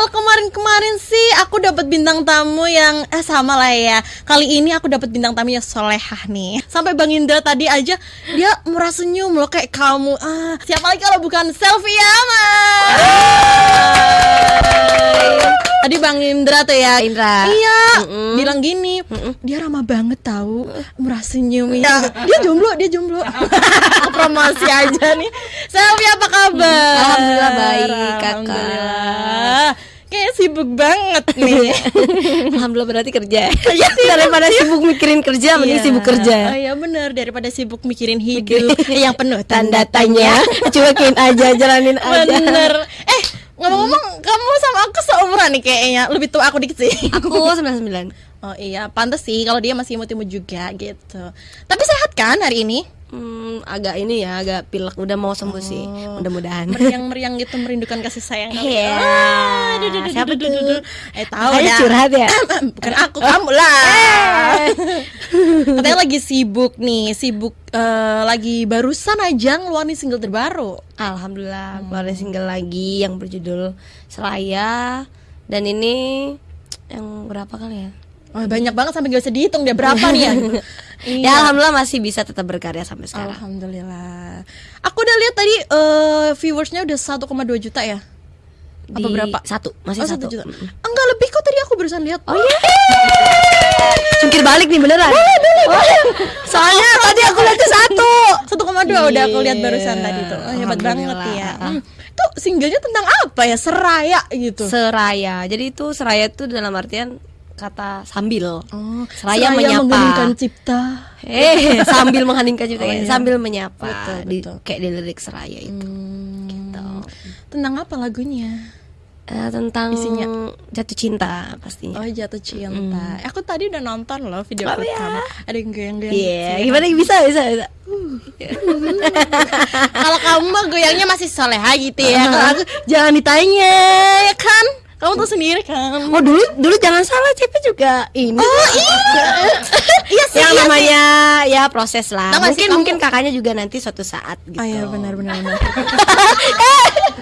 Kalau kemarin-kemarin sih aku dapat bintang tamu yang eh sama lah ya. Kali ini aku dapat bintang tamu yang solehah nih. Sampai Bang Indra tadi aja dia murah senyum loh kayak kamu. Ah, siapa lagi kalau bukan Selfie Yama. Tadi Bang Indra tuh ya. Indra. Iya, Mm-mm. bilang gini, dia ramah banget tahu, murah senyum. Iya. Dia jomblo, dia jomblo. Promosi aja nih. Selfie apa kabar? Alhamdulillah baik, Kakak. Kayak sibuk banget nih. Alhamdulillah berarti kerja. Daripada sibuk mikirin kerja, mending Iya. sibuk Oh kerja. iya benar daripada sibuk mikirin hidup yang penuh Tanda tanya, cuekin aja, jalanin aja. Bener. Eh ngomong-ngomong kamu sama aku seumuran nih kayaknya lebih tua aku dikit sih. Aku 99 Oh iya, pantas sih kalau dia masih imut-imut juga gitu. Tapi sehat kan hari ini? Hmm, agak ini ya, agak pilek. Udah mau sembuh sih, mudah-mudahan. Meriang-meriang gitu merindukan kasih sayang. kali. Iya. Ah, duh, duh, Siapa tuh? Eh tahu dah. curhat ya? Bukan aku, kamu lah. Katanya lagi sibuk nih, sibuk eh, lagi barusan aja ngeluarin single terbaru. Alhamdulillah, keluarin single lagi yang berjudul Seraya dan ini yang berapa kali ya? Oh, banyak banget sampai gak bisa dihitung dia berapa nih ya. Ya alhamdulillah masih bisa tetap berkarya sampai sekarang. Alhamdulillah. Aku udah lihat tadi eh, viewersnya udah 1,2 juta ya. Apa Di berapa? Satu, masih oh, satu. juta. Enggak lebih kok tadi aku barusan lihat. Oh iya. Jungkir balik nih beneran. Oh, Soalnya tadi aku lihat tuh satu. 1,2 udah aku lihat Iya. barusan tadi tuh. Oh, hebat banget ya. Hmm. Itu singlenya tentang apa ya? Seraya gitu. Seraya. Jadi itu seraya itu dalam artian kata sambil. Oh, Seraya menyapa. mengheningkan cipta. Eh, sambil mengheningkan cipta Oh, ya, iya. sambil menyapa. Betul, Di, betul. kayak di lirik seraya itu. Gitu. Tentang apa lagunya? Eh, tentang Isinya? jatuh cinta pastinya. Oh jatuh cinta. Aku tadi udah nonton loh video Oh, klip ya. kamu. Ada yang goyang-goyang. Iya, gitu. gimana bisa bisa bisa. Kalau kamu mah goyangnya masih soleha gitu ya. Kalau aku jangan ditanya ya kan. Kamu tuh sendiri kan. Oh dulu dulu jangan salah CP juga ini. Oh iya. iya yang iya namanya ya proses lah. Tau mungkin mungkin kakaknya juga nanti suatu saat gitu. Oh iya benar benar benar.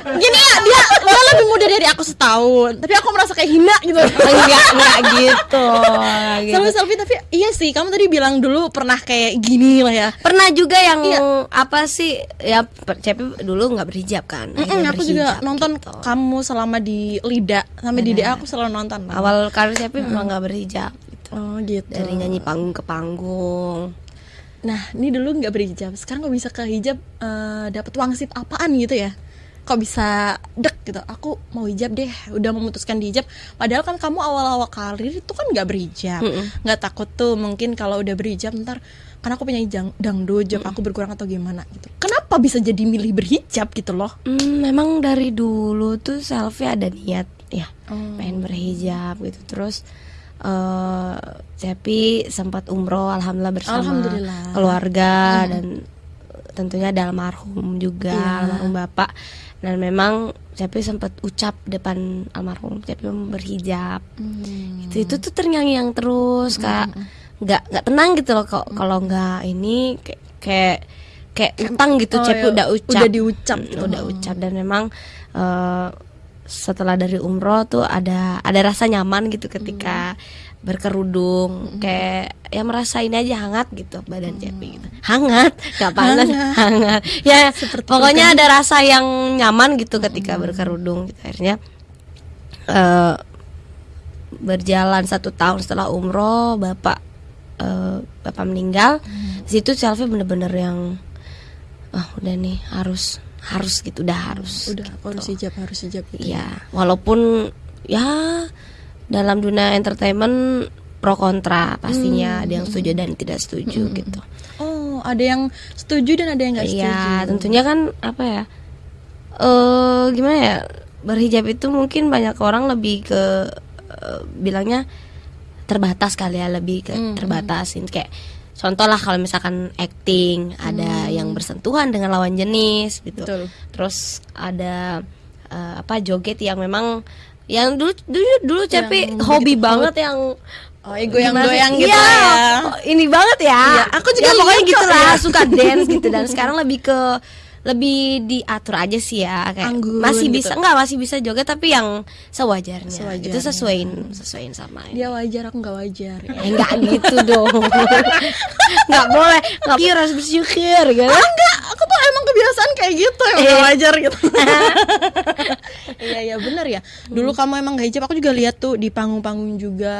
Gini ya dia dia lebih muda dari aku setahun, tapi aku merasa kayak hina gitu. enggak enggak gitu. enggak gitu. Selfie selfie tapi iya sih kamu tadi bilang dulu pernah kayak gini lah ya. Pernah juga yang Iya. apa sih ya CP dulu nggak berhijab kan. Mm-mm, akhirnya aku juga nonton gitu. kamu selama di Lida sampai di DA aku selalu nonton. Awal karir CP memang nggak berhijab gitu. Oh gitu. Dari nyanyi panggung ke panggung. Nah, ini dulu nggak berhijab. Sekarang kok bisa ke hijab eh, dapat wangsit apaan gitu ya? Kok bisa dek gitu? Aku mau hijab deh. Udah memutuskan di hijab. Padahal kan kamu awal-awal karir itu kan nggak berhijab. Nggak takut tuh mungkin kalau udah berhijab ntar karena aku penyanyi jang, dangdut, job aku berkurang atau gimana gitu. Kenapa bisa jadi milih berhijab gitu loh? Hmm, memang dari dulu tuh selfie ada niat ya Oh. pengen berhijab gitu terus eh Cepi sempat umroh alhamdulillah bersama Alhamdulillah. keluarga dan tentunya ada almarhum juga Iya. almarhum bapak dan memang Cepi sempat ucap depan almarhum Cepi berhijab Hmm. itu itu tuh terngiang-ngiang terus kak nggak nggak tenang gitu loh kok kalau nggak ini kayak kayak kayak utang gitu Oh, Cepi iya. udah ucap Udah diucap gitu. udah ucap dan memang eh, setelah dari umroh tuh ada ada rasa nyaman gitu ketika berkerudung. Kayak ya merasa ini aja hangat gitu badan Cepi gitu. Hangat nggak panas hangat, ya pokoknya ada rasa yang nyaman gitu ketika berkerudung gitu. Akhirnya eh, berjalan satu tahun setelah umroh bapak eh, bapak meninggal. Di situ selfie bener-bener yang ah udah nih harus harus gitu udah harus Udah harus hijab, harus hijab gitu. ya walaupun ya dalam dunia entertainment pro kontra pastinya ada yang setuju dan tidak setuju gitu Oh, ada yang setuju dan ada yang nggak setuju. Iya, tentunya kan apa ya? Eh gimana ya? Berhijab itu mungkin banyak orang lebih ke eh, bilangnya terbatas kali ya, lebih ke Hmm, terbatasin kayak contoh lah kalau misalkan acting ada yang bersentuhan dengan lawan jenis gitu. Hmm. Betul. Terus ada eh, apa joget yang memang yang dulu dulu dulu Yang hobi banget yang Oh, goyang-goyang Gimana sih? gitu Iya, ya. oh, ini banget ya. Iya, aku juga Ya, pokoknya gitu lah, ya. suka dance gitu dan sekarang lebih ke lebih diatur aja sih ya kayak Anggun masih gitu. bisa enggak masih bisa joget tapi yang sewajarnya, Sewajarnya. itu sesuaiin sesuaiin sama ini. dia wajar aku nggak wajar. Ya. Eh, enggak gitu dong. Nggak boleh. Nggak harus bersyukur gitu. Ah, enggak aku tuh emang kebiasaan kayak gitu emang Eh. nggak wajar gitu. Iya iya bener ya. Dulu kamu emang gak hijab aku juga lihat tuh di panggung-panggung juga.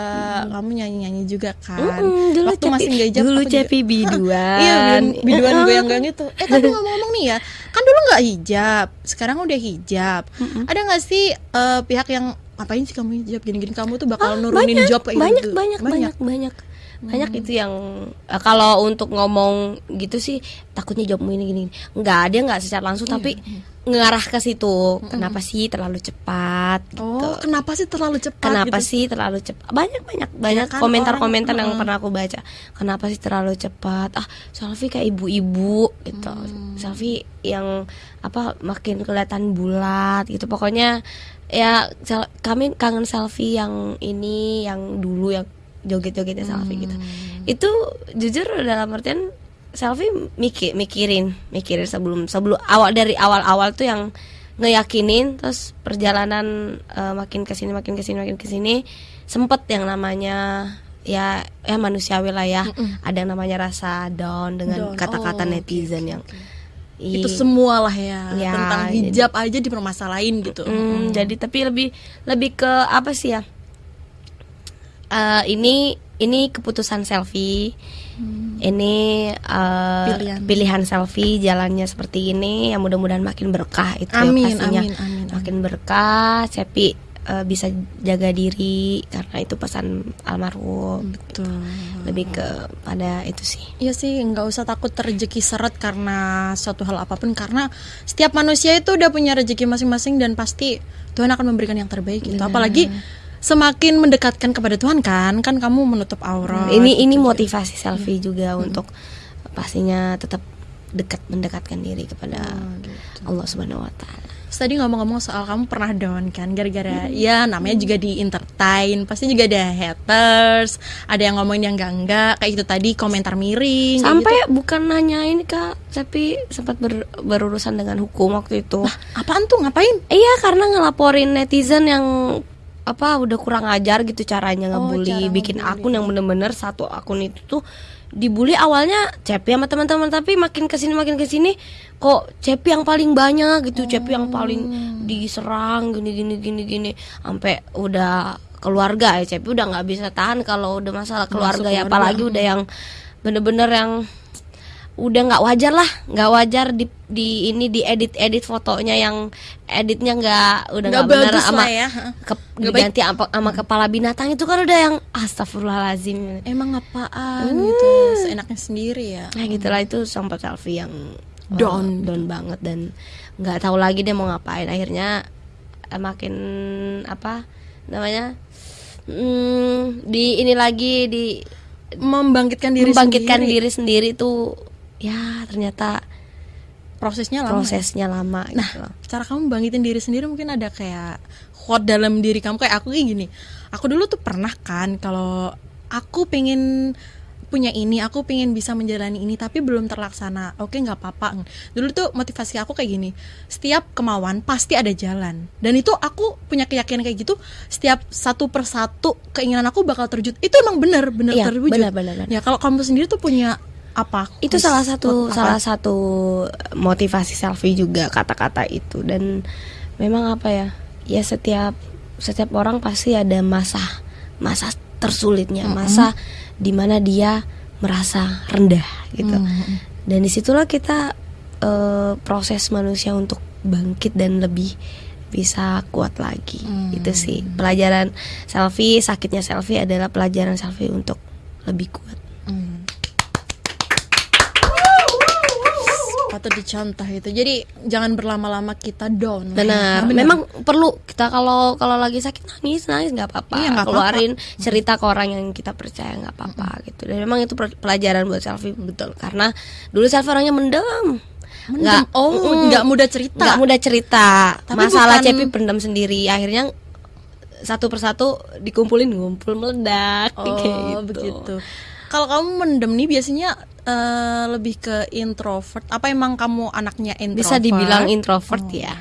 Kamu nyanyi-nyanyi juga kan. Mm, dulu waktu cepi, masih gak hijab dulu cepi biduan iya biduan, biduan goyang-goyang itu eh tapi ngomong-ngomong nih ya kan dulu nggak hijab sekarang udah hijab. Ada nggak sih eh, pihak yang ngapain sih kamu hijab? Gini-gini kamu tuh bakal nurunin banyak, job kayak banyak, gitu. banyak banyak. banyak banyak itu yang eh, kalau untuk ngomong gitu sih takutnya jawabmu ini gini nggak dia nggak secara langsung tapi ngarah ke situ. Kenapa sih terlalu cepat? Gitu. Oh kenapa sih terlalu cepat kenapa gitu? sih terlalu cepat? Banyak banyak banyak kan komentar-komentar orang- yang pernah aku baca. Kenapa sih terlalu cepat? Ah selfie kayak ibu-ibu gitu. Selfie yang apa makin kelihatan bulat gitu. Pokoknya ya kami kangen selfie yang ini yang dulu yang joget-jogetnya selfie gitu. Itu jujur dalam artian selfie mikir mikirin mikirin sebelum sebelum awal dari awal-awal tuh yang ngeyakinin terus perjalanan eh, makin ke sini makin ke sini makin ke sini sempet yang namanya ya ya manusiawi lah ya. Ada yang namanya rasa down dengan kata-kata Oh, netizen yang i- itu semua lah ya, Ya, tentang hijab aja dipermasalahin gitu. Mm, jadi tapi lebih lebih ke apa sih ya Eh, ini ini keputusan selfie ini eh, Pilihan. pilihan. selfie jalannya seperti ini yang mudah-mudahan makin berkah itu ya Amin, pastinya amin, amin, amin. makin berkah Cepi eh, bisa jaga diri karena itu pesan almarhum betul lebih ke pada itu sih Iya sih, nggak usah takut rezeki seret karena suatu hal apa pun karena setiap manusia itu udah punya rezeki masing-masing dan pasti Tuhan akan memberikan yang terbaik gitu. Apalagi semakin mendekatkan kepada Tuhan kan, kan kamu menutup aurat. ini ini gitu. motivasi selfie juga untuk pastinya tetap dekat mendekatkan diri kepada Allah Subhanahu Wa Taala tadi ngomong-ngomong soal kamu pernah down kan gara-gara ya namanya juga di entertain, pasti juga ada haters, ada yang ngomongin yang enggak-enggak, kayak itu tadi komentar miring. sampai gitu. bukan hanya ini kak tapi sempat ber- berurusan dengan hukum waktu itu apaan tuh ngapain? iya karena ngelaporin netizen yang apa udah kurang ajar gitu caranya Oh, ngebully cara bikin ngebully. akun yang bener-bener satu akun itu tuh dibully awalnya Cepi sama teman-teman tapi makin ke sini makin ke sini kok Cepi yang paling banyak gitu Cepi yang paling Oh. diserang gini gini gini gini sampai udah keluarga ya Cepi udah nggak bisa tahan kalau udah masalah keluarga ya keluarga. apalagi udah yang bener-bener yang udah nggak wajar lah nggak wajar di di ini di edit edit fotonya yang editnya nggak udah Nggak bagus sama ya. ke- Nggak diganti sama, sama kepala binatang itu kan udah yang astagfirullahalazim Emang apaan gitu, seenaknya sendiri ya. nah gitulah itu sempat selfie yang uh, Down. down banget dan nggak tahu lagi dia mau ngapain akhirnya eh, makin apa namanya hmm, di ini lagi di Membangkitkan diri membangkitkan sendiri. diri sendiri tuh ya ternyata prosesnya lama. ya? prosesnya lama Nah, gitu loh. cara kamu bangkitin diri sendiri mungkin ada kayak quote dalam diri kamu kayak aku kayak gini. Aku dulu tuh pernah kan kalau aku pengen punya ini, aku pengen bisa menjalani ini tapi belum terlaksana. Oke, nggak apa-apa. Dulu tuh motivasi aku kayak gini. Setiap kemauan pasti ada jalan. Dan itu aku punya keyakinan kayak gitu. Setiap satu persatu keinginan aku bakal terwujud. Itu emang bener bener Iya, terwujud. benar, benar, benar. Ya kalau kamu sendiri tuh punya apa? itu salah satu Apa? salah satu motivasi selfie juga kata-kata itu. Dan memang apa ya ya setiap setiap orang pasti ada masa masa tersulitnya masa di mana dia merasa rendah gitu. Dan di situlah kita eh, proses manusia untuk bangkit dan lebih bisa kuat lagi. Itu sih. Pelajaran selfie sakitnya selfie adalah pelajaran selfie untuk lebih kuat. Hmm. Patut dicontoh itu. Jadi jangan berlama-lama kita down. ya. Benar, Benar. memang perlu kita kalau kalau lagi sakit nangis nangis nggak apa-apa, Iya, nggak keluarin cerita ke orang yang kita percaya nggak apa-apa gitu. Dan memang itu pelajaran buat selfie betul karena dulu selfie orangnya mendem, Mendem. oh, mm, nggak mudah cerita. nggak mudah cerita. Tapi Masalah bukan- Cepi pendam sendiri, akhirnya satu persatu dikumpulin ngumpul meledak Oh, kayak gitu. begitu. Kalau kamu mendem nih biasanya eh, lebih ke introvert. Apa emang kamu anaknya introvert? Bisa dibilang introvert ya.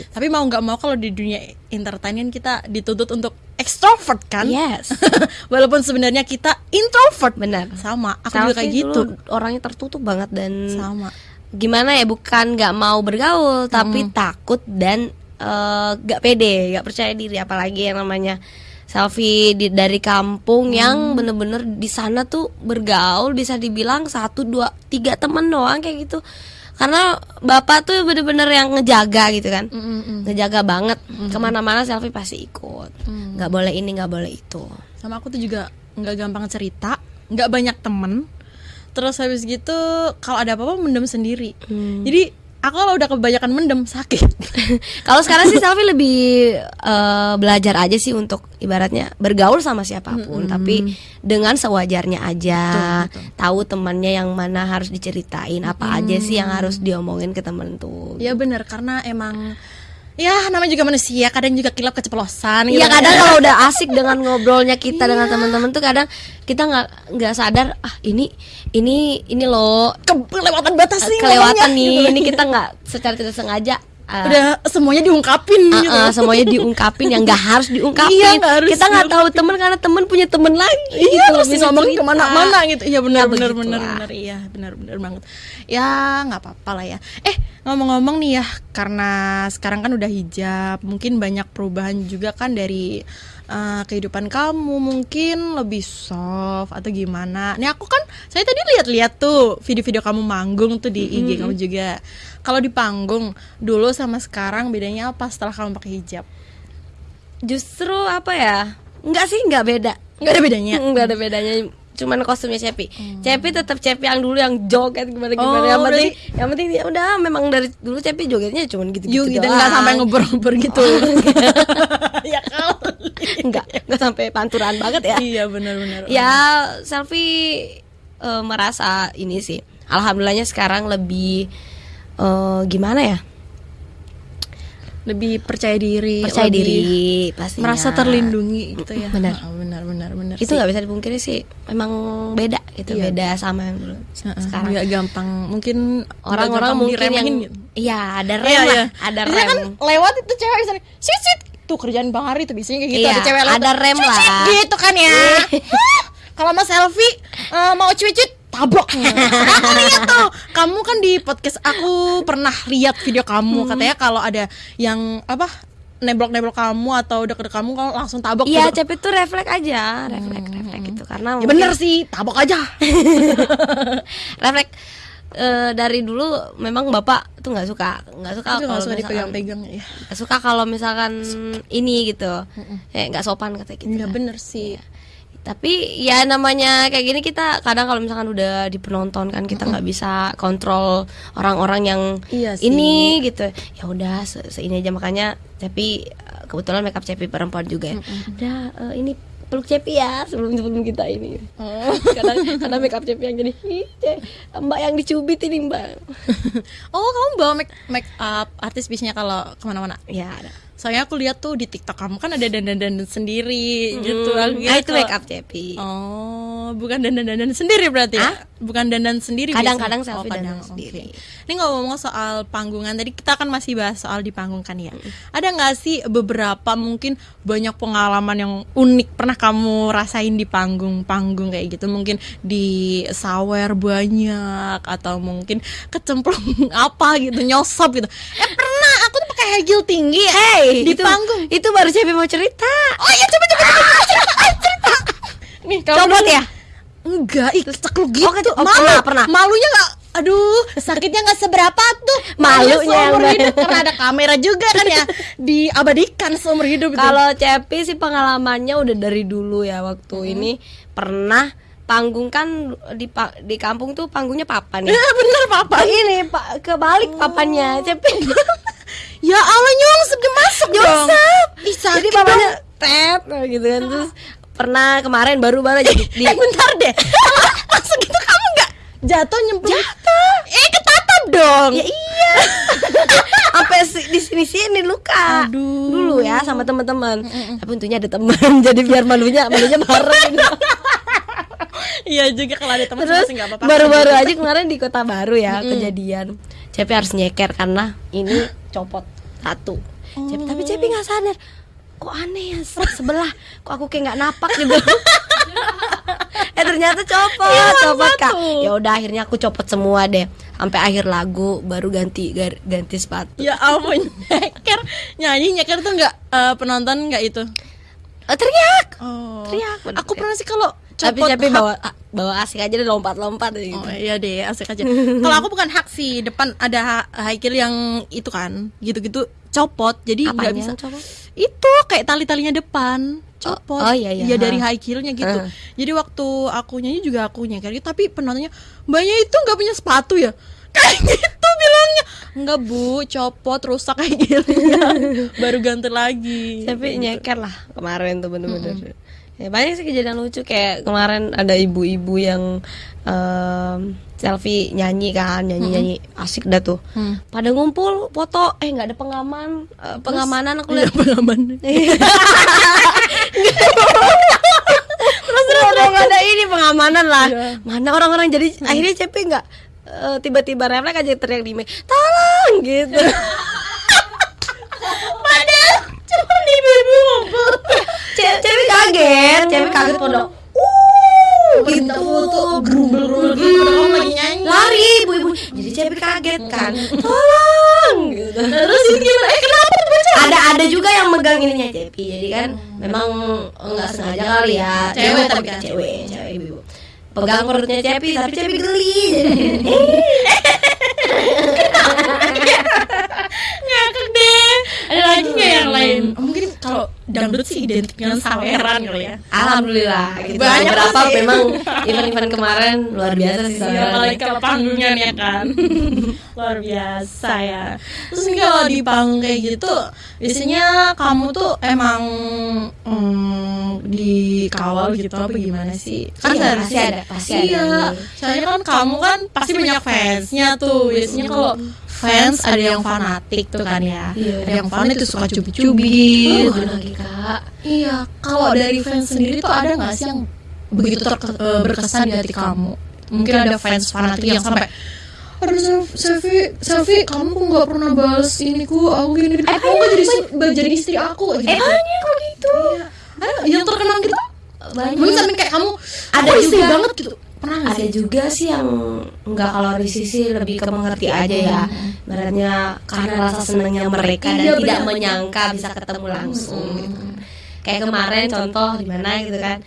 Tapi mau nggak mau kalau di dunia entertainment kita dituntut untuk extrovert kan? Yes. Walaupun sebenarnya kita introvert. Benar. Sama. Aku Selfie juga kayak gitu. orangnya tertutup banget dan Sama. gimana ya bukan nggak mau bergaul tapi takut dan nggak pede nggak percaya diri apalagi yang namanya selfie di, dari kampung yang bener-bener di sana tuh bergaul bisa dibilang satu dua tiga temen doang kayak gitu karena bapak tuh bener-bener yang ngejaga gitu kan Mm-mm. ngejaga banget ke mana-mana selfie pasti ikut nggak boleh ini nggak boleh itu Sama aku tuh juga nggak gampang cerita, nggak banyak temen. Terus habis gitu kalau ada apa-apa mendem sendiri. Hmm. Jadi aku kalau udah kebanyakan mendem sakit. Kalau sekarang sih selfie lebih eh, belajar aja sih untuk ibaratnya bergaul sama siapa pun, tapi dengan sewajarnya aja. Tahu temannya yang mana harus diceritain, apa aja sih yang harus diomongin ke temen tuh. ya bener karena emang ya namanya juga manusia kadang juga kilap keceplosan gitu. Iya kadang kalau udah asik dengan ngobrolnya kita dengan teman-teman tuh kadang kita nggak nggak sadar ah ini ini ini loh. Kelewatan batas nih kelewatan nih gitu. ini kita nggak secara tidak sengaja ah, udah semuanya diungkapin gitu. ah, semuanya diungkapin yang nggak harus diungkapin. Iya, nggak harus kita nggak tahu temen karena temen punya temen lagi. Iya gitu, terus bisa ngomongin cerita. ke mana-mana gitu. Iya benar Ya, benar benar benar. Iya benar benar banget. Ya nggak apa-apa lah ya. Eh ngomong-ngomong nih ya Karena sekarang kan udah hijab Mungkin banyak perubahan juga kan dari eh, Kehidupan kamu Mungkin lebih soft Atau gimana Nih aku kan Saya tadi lihat-lihat tuh Video-video kamu manggung tuh di IG kamu juga Kalau di panggung Dulu sama sekarang bedanya apa setelah kamu pakai hijab Justru apa ya? Enggak sih, nggak beda. Nggak ada bedanya Nggak ada bedanya. Cuman kostumnya Cepi. Cepi tetap Cepi yang dulu yang joget gimana gimana. Oh, yang penting, berarti- yang penting ya udah memang dari dulu Cepi jogetnya cuman gitu gitu. Yuk kita nggak sampai ngobrol-ngobrol gitu Ya kali Enggak, enggak sampai panturan banget ya. Iya benar-benar ya selfie eh, merasa ini sih alhamdulillahnya sekarang lebih eh, gimana ya lebih percaya diri percaya lebih diri pastinya merasa terlindungi gitu ya Benar. Benar benar benar itu nggak bisa dipungkiri sih memang beda gitu Iya. beda sama yang dulu sekarang nggak gampang mungkin nggak orang-orang mungkin yang gitu. iya ada rem Iya, lah iya. ada Biasanya rem kan lewat itu cewek misalnya sit sit tuh kerjaan bang Hari tuh biasanya kayak gitu. Iya, ada cewek ada rem lah. gitu kan ya. Kalau mau selfie eh, mau cuit-cuit tabok. Aku lihat tuh kamu kan di podcast aku pernah lihat video kamu. Hmm. katanya kalau ada yang apa neblok-neblok kamu atau deket kamu kalau langsung tabok iya gitu. cepet tuh refleks aja refleks refleks gitu. Karena Ya mungkin- bener sih, tabok aja. refleks eh, dari dulu memang bapak tuh nggak suka nggak suka nggak kalau suka dipegang-pegang ya. Nggak suka kalau misalkan ini gitu. Kayak nggak sopan kata gitu Enggak bener sih. tapi ya namanya kayak gini kita kadang kalau misalkan udah di penonton kan kita nggak bisa kontrol orang-orang yang Iya sih. ini gitu. Ya udah se seini aja. Makanya tapi eh, kebetulan makeup cepi perempuan juga ya. Udah eh, ini peluk cepi ya sebelum sebelum kita ini Oh. kadang karena makeup cepi yang jadi "Ih, Ce, mbak yang dicubit ini mbak oh, kamu bawa make, make up artis biasanya kalau ke mana-mana? ya ada Soalnya aku lihat tuh di TikTok kamu kan ada dandan-dandan sendiri gitu. Hmm, Aku ah, kira itu kalau- makeup cepi Oh, bukan dandan-dandan sendiri berarti ya? Bukan dandan sendiri Kadang-kadang biasanya? selfie dandan oke. sendiri. Ini ngomong soal panggungan Tadi kita kan masih bahas soal di panggung kan ya Ada nggak sih beberapa mungkin banyak pengalaman yang unik Pernah kamu rasain di panggung-panggung kayak gitu Mungkin di sawer banyak Atau mungkin kecemplung apa gitu Nyosop gitu Eh pernah aku tuh pakai high heel tinggi Hey, Di itu, panggung itu baru cepi mau cerita Oh iya coba coba coba, cerita, cerita. Nih Copot ya? Enggak, ih cekluk gitu. Oh, oh, Malu. pernah, pernah. Malunya nggak Aduh, sakitnya nggak seberapa tuh. Malunya seumur hidup karena ada kamera juga kan ya. Diabadikan seumur hidup. Kalau Cepi sih pengalamannya udah dari dulu ya waktu ini pernah panggung kan di pa- di kampung tuh panggungnya papan ya. Bener papa. ini pak kebalik papannya Cepi. Ya Allah nyungsep dia masuk dong. Nyungsep. Ih sakit Jadi papannya tet gitu kan terus pernah kemarin baru-baru jadi di Eh bentar deh. Masuk gitu kamu nggak jatuh nyemplung? Jatuh. Eh ketatap dong. ya iya sampai di sini sini luka Aduh. dulu ya sama teman-teman tapi untungnya ada teman jadi biar malunya malunya bareng gitu. iya juga kalau ada teman Terus masih nggak apa-apa baru-baru aja kemarin di kota baru ya kejadian. Cepi harus nyeker karena ini copot satu. Cepi, tapi Cepi nggak sadar. Kok aneh ya se- sebelah? Kok aku kayak nggak napak gitu. eh ternyata copot, copot kak. Ya udah akhirnya aku copot semua deh. Sampai akhir lagu baru ganti ganti sepatu. ya ampun nyeker nyanyi nyeker tuh nggak eh, penonton nggak itu Eh, teriak. oh Teriak, bener aku pernah sih kalau Tapi hak- bawa bawa asik aja deh lompat-lompat gitu. Oh iya deh, asik aja. Kalau aku bukan hak sih, depan ada high heel yang itu kan, gitu-gitu copot, jadi nggak bisa. copot? Itu kayak tali-talinya depan copot. oh, iya, iya. Iya dari high heelnya gitu. Uh. Jadi waktu aku nyanyi juga aku nyeker gitu, tapi penontonnya mbaknya itu nggak punya sepatu ya. Kayak gitu bilangnya Enggak bu, copot rusak high heelnya Baru ganti lagi tapi nyeker lah kemarin tuh bener-bener ya, banyak sih kejadian lucu kayak kemarin ada ibu-ibu yang em, selfie nyanyi kan nyanyi nyanyi asik dah tuh. Hmm. pada ngumpul foto. Eh nggak ada pengaman eh, pengamanan aku lihat. pengaman. Terus ada nggak ada ini pengamanan lah. Iya. mana orang-orang jadi akhirnya cepi nggak eh, tiba-tiba refleks aja teriak di tolong! gitu. Padahal cuma ibu-ibu ngumpul. Ce- cepi kaget cepi kaget pondok. Minta foto Gerumbel-gerumbel gitu Padahal kamu lagi nyanyi. lari ibu-ibu. Jadi cepi kaget kan. Tolong gitu. Terus ini gimana? Eh kenapa tuh baca? ada ada juga yang megang ininya cepi. Jadi kan memang nggak sengaja kali ya. Cewek tapi mau- kan. cewek cewek ibu pegang perutnya cepi tapi cepi geli. Ngakak deh. Ada lagi nggak yang lain? Mungkin kalau dangdut sih identik dengan saweran kali ya alhamdulillah gitu Banyak beberapa sih. memang event-event kemarin luar biasa sih Iya, saudara. apalagi kalau panggungan ya kan Luar biasa ya Terus nih kalau di panggung kayak gitu Biasanya kamu tuh emang mm, dikawal gitu apa gimana sih? Kan Iya, pasti ada, pasti ada. Iya, soalnya kan kamu kan pasti banyak fansnya tuh Biasanya kalau fans ada yang fanatik tuh kan ya Iya. Ada yang fanatik tuh suka cubit-cubit Oh, lagi kak Iya, kalau dari fans sendiri tuh ada nggak sih yang begitu terke- eh, berkesan di hati kamu? Mungkin ada fans fanatik yang sampai Aduh Sel- selfie, selfie, kamu kok nggak pernah balas ini ku, aku gini, gini. Eh, kamu nggak jadi jadi istri aku, gitu. eh banyak kok gitu Iya. Ada yang terkenal gitu? banyak Mungkin sampai kayak kamu, Ada aku istri juga. banget gitu. Pernah nggak ada sih? juga sih yang nggak kalau Risi sih lebih ke mengerti aja ya. Baratnya karena rasa senangnya mereka dan Iya, tidak menyangka bisa ketemu langsung gitu. Kan. kayak kemarin contoh di mana gitu kan.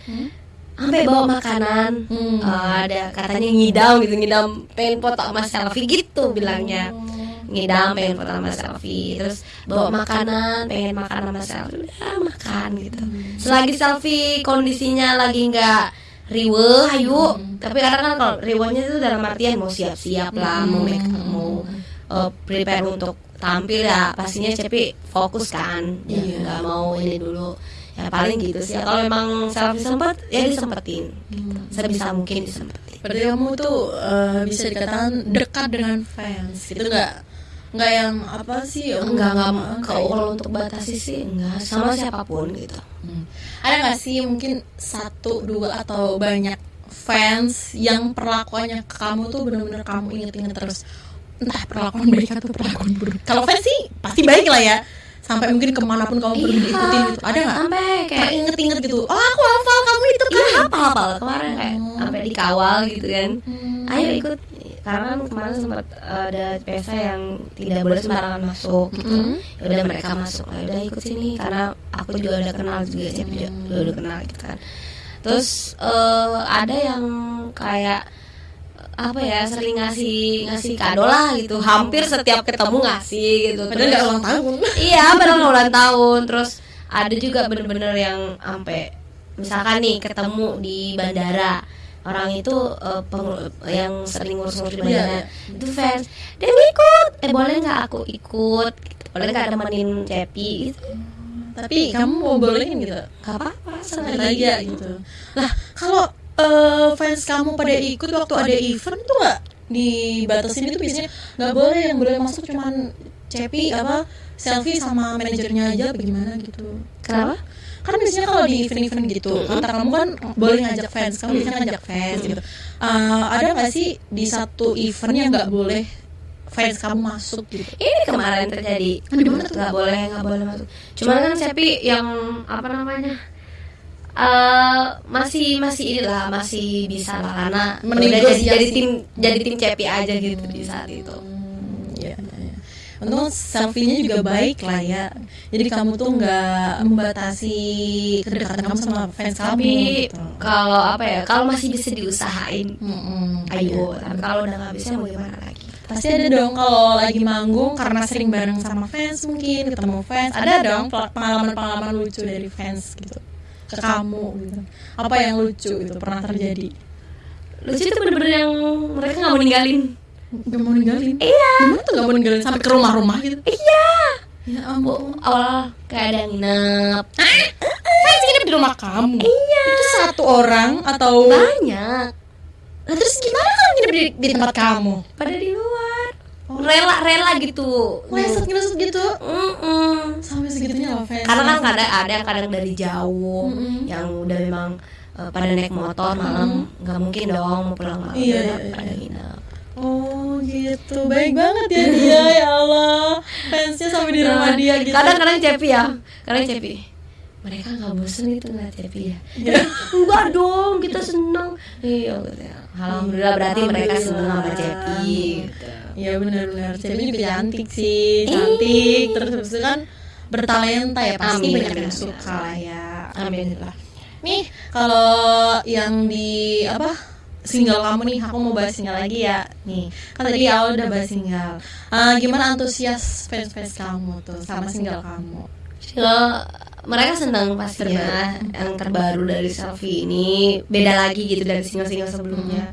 Sampai bawa makanan Hmm. eh, ada katanya ngidam gitu ngidam pengen foto sama selfie gitu bilangnya. Ngidam pengen foto sama selfie terus bawa makanan pengen makan sama selfie udah makan gitu. Selagi selfie kondisinya lagi nggak riwe ayo. Tapi kadang kan kalau riwehnya itu dalam artian mau siap-siap lah mau make mau uh, prepare untuk tampil ya pastinya Cepi fokus kan. Ya nggak mau ini dulu. Ya paling gitu sih. Kalau memang selfie sempat ya disempetin. Gitu. sebisa mungkin disempetin. Berarti kamu tuh eh, bisa dikatakan dekat dengan fans, itu nggak nggak yang apa sih? enggak enggak kayak kalau untuk batasi sih enggak sama siapa pun gitu Hmm. Ada nggak sih mungkin satu dua atau banyak fans yang perlakuannya ke kamu tuh bener-bener kamu inget-inget terus entah perlakuan baik atau perlakuan buruk. Kalau fans sih pasti baik lah ya. Sampai mungkin ke mana pun kamu pergi diikutin gitu. Ada nggak? sampai kayak Inget-inget gitu. Oh aku hafal kamu itu kan. iya hafal hafal kemarin kayak sampai dikawal gitu kan Hmm. ayo ikut karena kan kemarin sempat ada pesa yang tidak boleh sembarangan masuk. Gitu ya udah mereka masuk. Ya udah ikut sini karena aku juga udah kenal juga siapa juga udah, udah kenal gitu kan. Terus eh, ada yang kayak apa ya sering ngasih ngasih kado lah gitu. Hampir setiap ketemu ngasih gitu. Padahal nggak ulang tahun. iya padahal nggak ulang tahun. Terus ada juga bener-bener yang sampai misalkan nih ketemu di bandara orang itu pengu- yang sering ngurus-ngurus di bandara iya. itu fans dia ikut eh boleh nggak aku ikut Gitu. boleh nggak nemenin Cepi gitu Tapi kamu mau bolehin gitu. nggak apa-apa sengaja aja gitu. Lah kalau eh, fans kamu pada ikut waktu ada event tuh nggak dibatasin itu biasanya nggak boleh yang boleh masuk cuman cepi apa selfie sama manajernya aja apa gimana gitu. kenapa kan biasanya kalau di event-event gitu kata kamu kan boleh ngajak fans kamu biasanya ngajak fans gitu. Eh, ada nggak sih di satu event yang nggak boleh fans kamu masuk gitu? Ini kemarin terjadi. Di mana tuh? nggak boleh nggak boleh masuk. Cuman kan Cepi yang apa namanya eh masih masih inilah masih bisa lah. Karena udah jadi, jadi tim jadi tim Cepi aja gitu di saat itu. Untung selfie-nya juga baik lah ya. Jadi kamu tuh nggak membatasi kedekatan kamu sama fans kamu. tapi gitu. kalau apa ya kalau masih bisa diusahain Mm-mm, ayo iya. tapi kalau udah nggak bisa mau gimana lagi Pasti ada dong kalau lagi manggung karena sering bareng sama fans mungkin ketemu fans. Ada dong pengalaman-pengalaman lucu dari fans gitu ke kamu gitu. Apa yang lucu gitu pernah terjadi? lucu itu bener-bener yang mereka nggak mau ninggalin Gak mau ninggalin. iya. Gimana tuh gak mau ninggalin. Sampai ke rumah-rumah gitu? iya. Ya Bu, ampun. awal kayak ada nginep. Fans nginep di rumah kamu. iya. Itu satu orang atau banyak. Nah, terus gimana kan nginep di, di tempat kamu? pada di luar. Rela rela gitu. Ngeset ngeset gitu. Mm-mm. Sampai segitunya loh fans. Karena kan kadang ada yang kadang dari jauh Mm-mm. yang udah memang eh, pada naik motor malam. Nggak mungkin dong mau pulang malam. Iya, Udah iya, pada iya. nginep Oh gitu. Baik banget ya dia ya Allah. Fansnya sampai di rumah dia gitu. kadang-kadang cepi ya. Kadang cepi. Mereka nggak bosen itu ngeliat cepi ya. Enggak dong kita seneng. Iya gitu ya. alhamdulillah berarti mereka seneng sama cepi gitu. Iya benar-benar. Cepi juga cantik sih. Cantik. Terus habis itu kan Bertalenta ya Pasti Amin, banyak yang suka lah ya. Amin. Alhamdulillah. Nih kalau yang di apa single kamu nih aku mau bahas single lagi ya. Nih kan tadi awal udah bahas single. Ah, gimana antusias fans fans kamu tuh sama single kamu? Kalau mereka senang pastinya yang terbaru dari selfie ini beda lagi gitu dari single-single sebelumnya.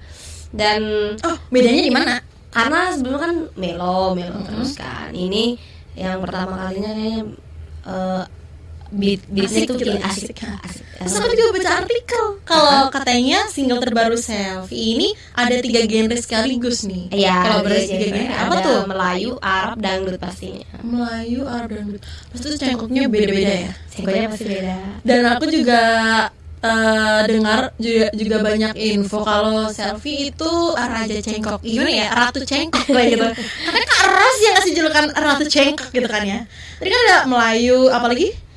Dan oh bedanya di mana? karena sebelumnya kan melo melo terus kan. Ini yang pertama kalinya kayaknya eh, beat beatnya tuh gitu, kayak asik. asik Terus aku juga baca artikel kalau katanya single terbaru selfie ini ada tiga genre sekaligus nih. Iya, kalau ada berarti tiga genre. genre apa tuh? Melayu, Arab, dangdut pastinya. Melayu, Arab, dangdut. Terus itu cengkoknya beda-beda ya. Singkatnya pasti beda. Dan aku juga eh, dengar juga, juga banyak info kalau selfie itu raja cengkok. Gimana ya? Ratu cengkok kayak gitu. Karena Kak Ros yang ngasih julukan ratu cengkok gitu kan ya. Tadi kan ada Melayu, apalagi?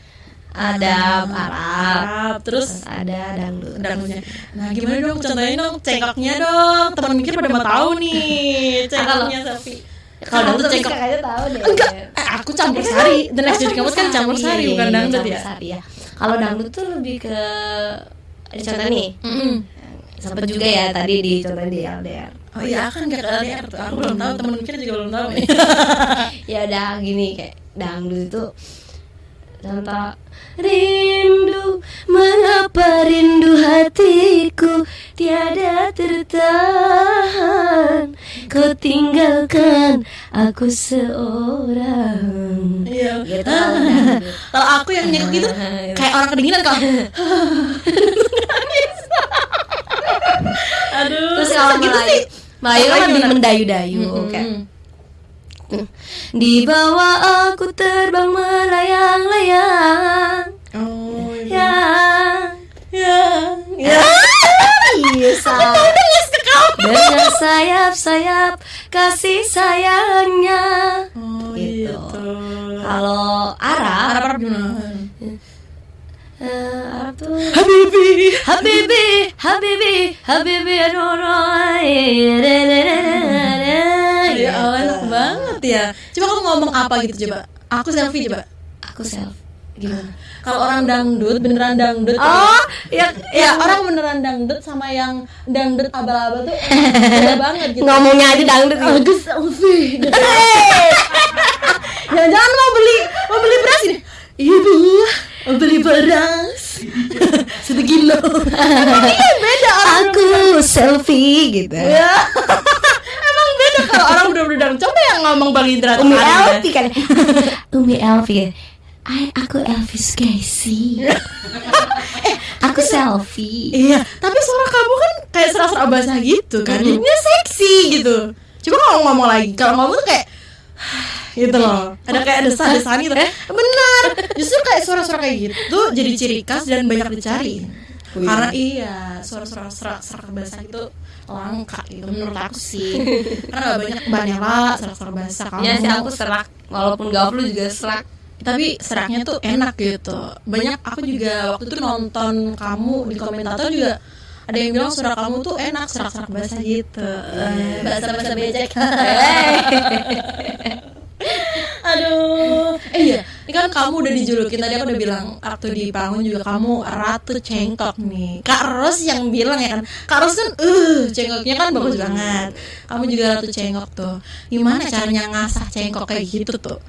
Ada Arab, Arab, terus terus ada dangdut. dangdutnya. Nah, gimana dong? Contohin dong cengkoknya dong. Teman mikir pada mau tahu nih cengkoknya selfie. Kalau dangdut cengkok kayaknya tahu deh. enggak, eh, aku campur sari. The next jadi kamu kan campur sari bukan dangdut ya. ya. Kalau dangdut tuh lebih ke contoh nih. Mm-mm. Sempet juga ya tadi di contoh di LDR. Oh iya kan gak ke LDR tuh. Aku belum tahu, temen mikir juga belum tahu nih. ya udah gini kayak dangdut itu contoh rindu mengapa rindu hatiku tiada tertahan kau tinggalkan aku seorang Iya. gitu Kalau aku yang nyekok gitu kayak orang kedinginan kalau. Aduh. terus kalau gitu sih. Melayu kan mendayu-dayu Mm-mm. kayak di bawah aku terbang melayang-layang Oh iya. Ya. Ya. bisa dengan sayap-sayap kasih sayangnya Oh Gitu. gitu. kalau Arab Arab Arab gimana? eh, Arab tuh Habibi. Habibi Habibi Habibi Ya Allah enak banget ya. Coba kamu ngomong apa gitu coba. Aku selfie coba. aku self gimana Kalau orang dangdut beneran dangdut. oh ya ya orang beneran dangdut sama yang dangdut abal-abal tuh beda banget gitu. ngomongnya aja dangdut gitu. Aku selfie. Jangan-jangan mau beli mau beli beras ini. Iya bu, mau beli beras satu kilo. Iya beda orang. aku selfie gitu Ya. Emang kalau orang udah udah dangdut. Coba yang ngomong Bang Indra Umi ya. Elvi kan Umi Elvi. I, aku Elvis Casey Aku selfie. Iya, tapi suara kamu kan kayak serasa basah gitu kan. Jadinya seksi gitu. Coba kalau ngomong lagi, kalau ngomong tuh kayak gitu loh. Ada kayak desah-desahan gitu. Benar justru kayak suara-suara kayak gitu jadi ciri khas dan banyak dicari. Karena iya suara-suara serak-serak basah itu langka gitu menurut aku sih. Karena gak banyak banela serak-serak basah. Kamu ya sih aku serak. Walaupun gak lu juga serak. Tapi seraknya tuh enak gitu. Banyak aku juga waktu itu nonton kamu di komentator juga ada yang bilang suara kamu tuh enak serak-serak basah gitu. Basah-basah becek. Aduh. Eh iya ini kan kamu udah dijulukin tadi aku udah bilang waktu di panggung juga kamu ratu cengkok nih. Kak Ros yang bilang ya kan? Kak Ros kan uh cengkoknya kan bagus banget. Kamu juga ratu cengkok tuh. Gimana caranya ngasah cengkok kayak gitu tuh?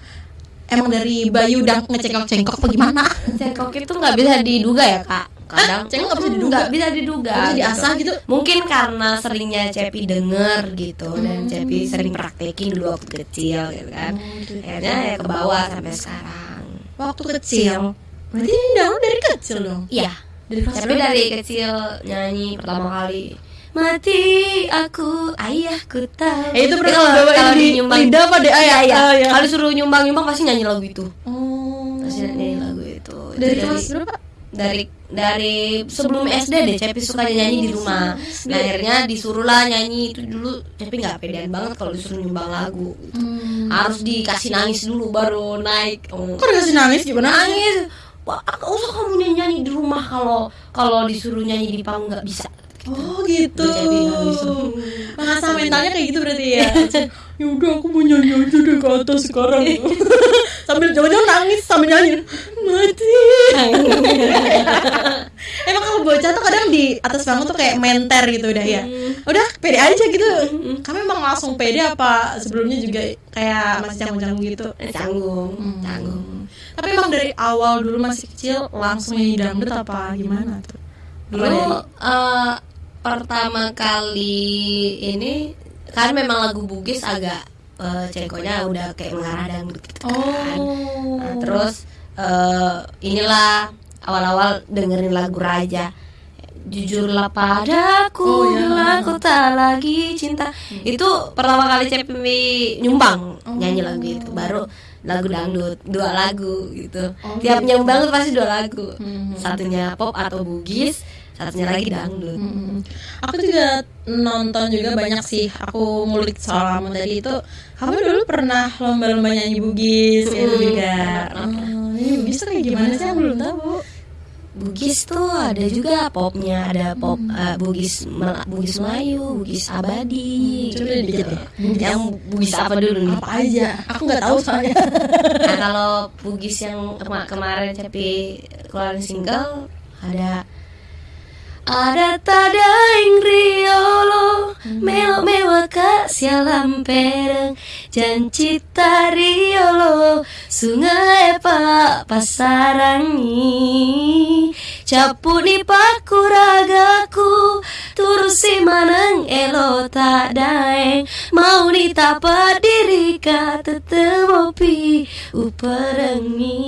Emang dari Bayu udah ngecengkok-cengkok apa gimana? Cengkok itu nggak bisa diduga ya kak. Kadang cengkok nggak bisa diduga. Nggak bisa diduga. Nggak bisa diasah gitu. Mungkin karena seringnya Cepi denger gitu dan Cepi sering praktekin dulu waktu kecil gitu kan. Akhirnya ya ke bawah sampai sekarang. Waktu kecil. Berarti ini dari kecil dong. Iya. Dari Cepi dari kecil nyanyi pertama kali. Mati aku ayahku tahu. Eh, itu pernah kalau- kalau di nyumbang- lidah apa di ayah? Iya. Kalau suruh nyumbang-nyumbang pasti nyanyi lagu itu. Oh. Pasti nyanyi lagu itu. Dari kelas berapa? Dari dari sebelum SD deh Cepi suka nyanyi di rumah nah, akhirnya disuruh lah nyanyi itu dulu Cepi nggak pedean banget kalau disuruh nyumbang lagu Hmm. harus dikasih nangis dulu baru naik oh. Kok dikasih nangis gimana? nangis Wah, aku usah kamu nyanyi, di rumah kalau kalau disuruh nyanyi di panggung nggak bisa Oh gitu. Jadi nangis. Mengasah mentalnya kayak gitu berarti ya. ya udah aku mau nyanyi aja deh ke atas sekarang. sambil jangan-jangan nangis sambil nyanyi. Mati. Emang kalau bocah tuh kadang di atas panggung tuh kayak menter gitu udah ya. Udah pede aja gitu. Kami emang langsung pede apa sebelumnya juga kayak masih canggung-canggung gitu. canggung Hmm. canggung Tapi emang dari awal dulu masih kecil langsung nyanyi dangdut apa gimana tuh? Dulu eh, pertama kali ini kan memang lagu Bugis agak eh, cengkonya udah kayak mengarah dangdut gitu kan. Oh. Nah, terus eh, inilah awal-awal dengerin lagu Raja. Jujurlah padaku, Oh, iya. aku tak lagi cinta. Itu pertama kali Cepi nyumbang nyanyi lagu itu. Baru lagu dangdut, dua lagu gitu. Oh, Tiap nyumbang tuh pasti dua lagu. Hmm. Satunya pop atau bugis, satunya lagi dangdut. Mm. Aku juga nonton juga banyak sih. Aku ngulik soal kamu tadi itu. Kamu dulu pernah lomba-lomba nyanyi bugis itu Mm, juga. Oh, ini bugis tuh kayak gimana sih? Aku belum tahu. Bugis tuh ada juga popnya, ada pop eh, Bugis Mel- Bugis Melayu, Bugis Abadi. Coba deh dikit deh. Yang Bugis apa dulu nih? Apa aja? Aku nggak tahu soalnya. Nah kalau Bugis yang kema- kemarin Cepi keluarin single ada ada tadaing riolo melo mewa ka sialam pereng. Janji riolo sungai pa pasarangi. Capu di pakuragaku turusi maneng elo tak daeng mau ditapa diri ka tetemo pi uperengi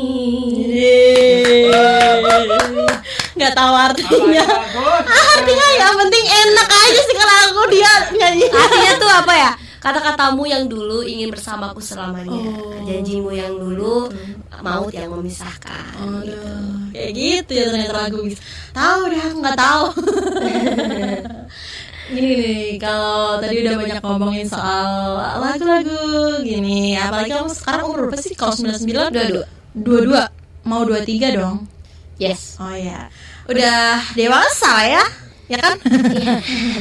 Nggak tahu artinya. Ah, artinya yang penting enak aja sih kalau aku dia nyanyi. Artinya tuh apa ya? Kata-katamu yang dulu ingin bersamaku selamanya. Oh. Janjimu yang dulu maut yang memisahkan. Aduh, kayak gitu ya ternyata lagu. Tahu dah, aku nggak tahu. gini nih, kalau tadi udah banyak ngomongin soal lagu-lagu gini, apalagi kamu sekarang umur berapa sih? Kalau 99 Dua-dua. dua-dua mau dua tiga dong. Yes. Oh ya, udah dewasa ya, ya kan?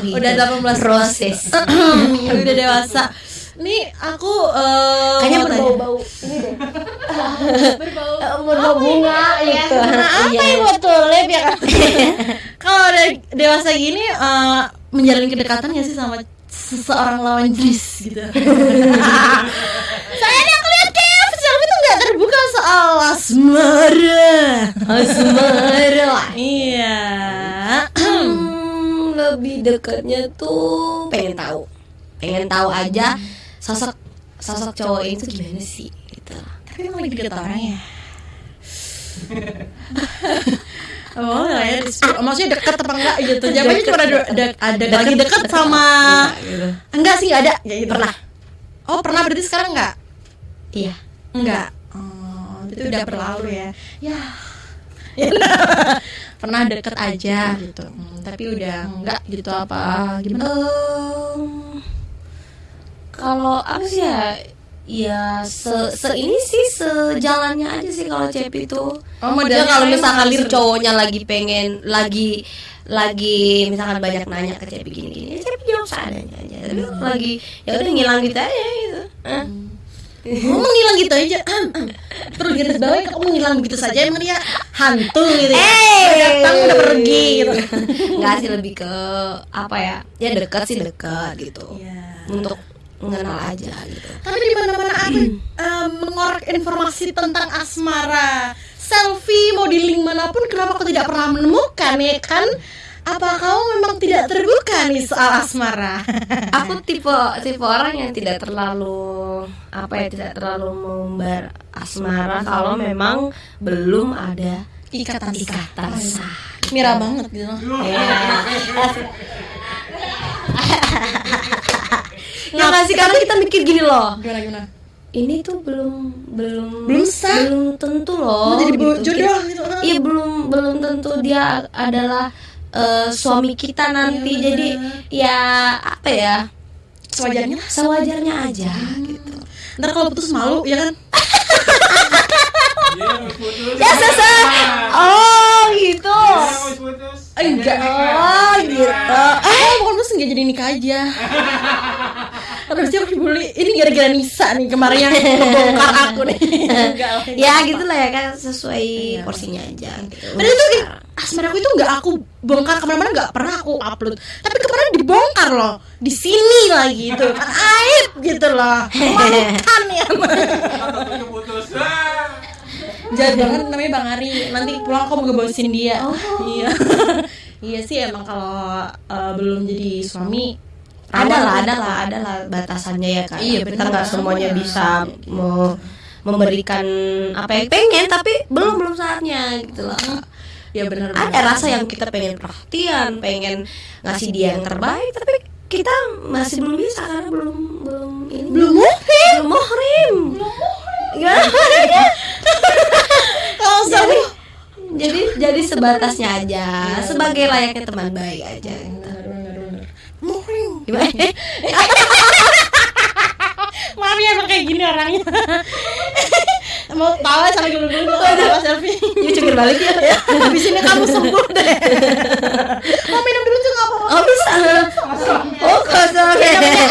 udah 18 proses. udah dewasa. Nih aku eh, Kayaknya berbau-bau ini deh. berbau bunga gitu. Nah, apa Iya. yang buat tulip ya kan? Kalau udah dewasa gini eh, menjalin kedekatan gak sih sama seseorang lawan jenis gitu? Saya yang lihat kayak film itu nggak terbuka soal asmara. Asmara. Iya. Hmm, lebih dekatnya tuh pengen tahu. Pengen tahu aja sosok sosok cowok itu gimana sih gitu. Tapi emang lagi deket orang ya. Oh, ya, dis- maksudnya deket apa enggak gitu? Jawabannya cuma ada, ada, ada lagi deket sama gitu. enggak sih enggak ada. Ya, gitu. Pernah. Oh, pernah berarti sekarang enggak? Iya. Enggak. Oh, itu udah berlalu ya. Ya. Pernah deket aja gitu. Hmm, tapi udah enggak gitu apa gimana? Em, kalau apa sih ya? Ya se, se ini sih sejalannya aja sih kalau Cepi itu. Oh, model modelnya kalau misalkan gitu. cowoknya lagi pengen lagi lagi misalkan banyak nanya ke Cepi gini-gini, ya Cepi jawab seadanya aja. Tapi kalau lagi ya udah ngilang gitu aja gitu. Hah? Ngomong ngilang gitu aja. Terus garis bawah kamu ngilang begitu saja emang dia hantu gitu ya. Eh. Udah datang udah pergi gitu. Enggak sih lebih ke apa ya? Ya dekat sih dekat gitu. Iya. Untuk mengenal aja gitu. Tapi di mana-mana aku eh, mengorek informasi tentang asmara. Selfie mau di link mana pun kenapa aku tidak pernah menemukan ya kan? Apa kamu memang tidak terbuka nih soal asmara? Aku tipe tipe orang yang tidak terlalu apa ya tidak terlalu mengumbar asmara kalau memang belum ada Ikatan ikatan sah. Mira banget gitu. Ya. Nggak sih karena kita mikir gini loh. Gimana gimana? Ini tuh belum belum Belum sah? belum tentu loh. Jadi gitu. jodoh gitu. Iya belum belum tentu dia adalah eh, suami kita nanti. Iya, Jadi ya apa ya? Sewajarnya lah. Sewajarnya aja gitu. Ntar kalau putus malu ya kan? Ya sesa. Oh gitu. Enggak. Oh gitu. Eh, bukan putus enggak jadi nikah aja. Harusnya aku dibully. Ini gara-gara Nisa nih kemarin yang ngebongkar aku nih. Enggak lah. Ya gitulah ya kan sesuai porsinya aja. Gitu. Padahal itu asmara aku itu nggak aku bongkar ke mana-mana nggak pernah aku upload. Tapi kemarin dibongkar loh di sini lagi itu kan aib gitu loh. Memalukan ya. Jahat banget namanya Bang Ari. Nanti pulang aku mau ngebosin dia. Iya. iya sih emang kalau eh, belum jadi suami ada lah, ada lah, ada lah batasannya ya kan. Iya, kita nggak semuanya bisa mau memberikan apa yang pengen, tapi belum belum saatnya gitu loh. Ya benar. Ada rasa yang kita pengen perhatian, pengen ngasih dia yang terbaik, tapi kita masih belum bisa karena belum belum ini belum muhrim. belum muhrim. Gimana? Suami jadi jadi sebatasnya aja, sebagai layaknya teman baik aja. Gitu. muhrim. Gimana? Maaf ya emang kayak gini orangnya. Mau tawa sampai dulu-dulu tawa selfie. Yuk cungkir balik ya. Habis ini kamu sembuh deh. Mau minum dulu juga apa? Oh bisa. Oh kosong.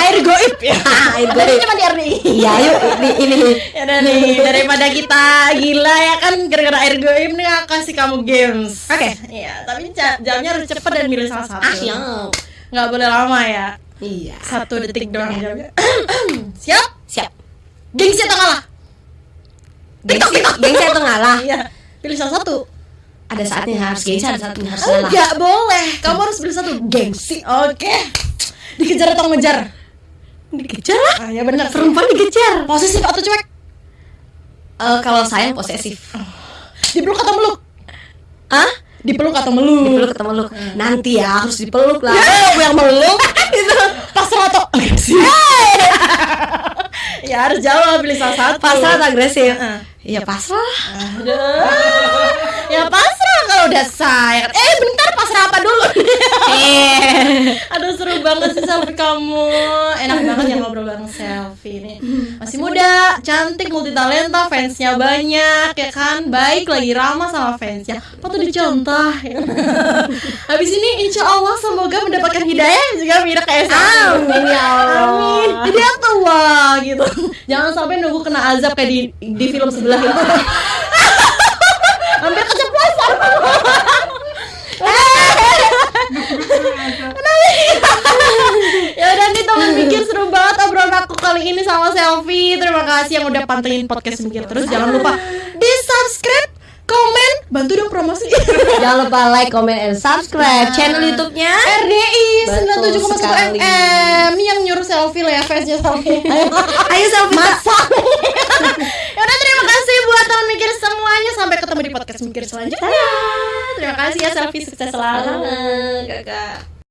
Air goib ya. Air goib. cuma di RDI. Iya yuk ini ini. Ya nih daripada kita gila ya kan gara-gara air goib nih aku kasih kamu games. Oke. Iya, tapi ja- jamnya harus cepet dan milih salah satu. Ah siap. Nggak boleh lama ya. Iya. Satu detik doang jamnya. Siap? Siap. Gengsi atau kalah? Gengsi, gengsi atau ngalah? Iya. Pilih salah satu. Ada saatnya harus gengsi, ada saatnya harus ngalah. Enggak boleh. Kamu harus pilih satu. Gengsi. Oke. Dikejar atau ngejar? Dikejar lah. Ah, ya benar. Perempuan dikejar. Posesif atau cuek? Eh, kalau saya posesif. Dipeluk atau meluk? Hah? Dipeluk atau meluk? Dipeluk ketemu lu. Nanti ya harus dipeluk lah. Ya, aku yang meluk itu pasrah atau agresif? ya harus jawab pilih salah satu. Pasrah atau agresif? Heeh. Iya pasrah. Ya pasrah kalau udah sayang. Eh bentar pasrah apa dulu? Eh. Aduh seru banget sih selfie kamu Enak banget ya ngobrol bareng selfie ini Masih muda, cantik, multitalenta, fansnya banyak ya kan Baik lagi ramah sama fansnya Patut dicontoh ya. Habis ini insya Allah semoga mendapatkan hidayah juga Mira kayak selfie Amin ya Allah. Amin Jadi tua gitu Jangan sampai nunggu kena azab kayak di, di film sebelah itu Hampir keceplosan ya udah nih teman mikir seru banget obrolan aku kali ini sama selfie. Terima kasih yang udah pantengin podcast mikir terus. Jangan lupa di subscribe komen bantu dong promosi. Jangan lupa like, comment, and subscribe. Channel YouTube-nya. RDI Betul 97,1 sekali. FM yang nyuruh selfie lah ya fansnya selfie. Ayo Ayo selfie. masak ya udah terima kasih buat teman mikir semuanya. Sampai ketemu di podcast mikir selanjutnya. Terima kasih ya selfie sukses selalu. Kakak.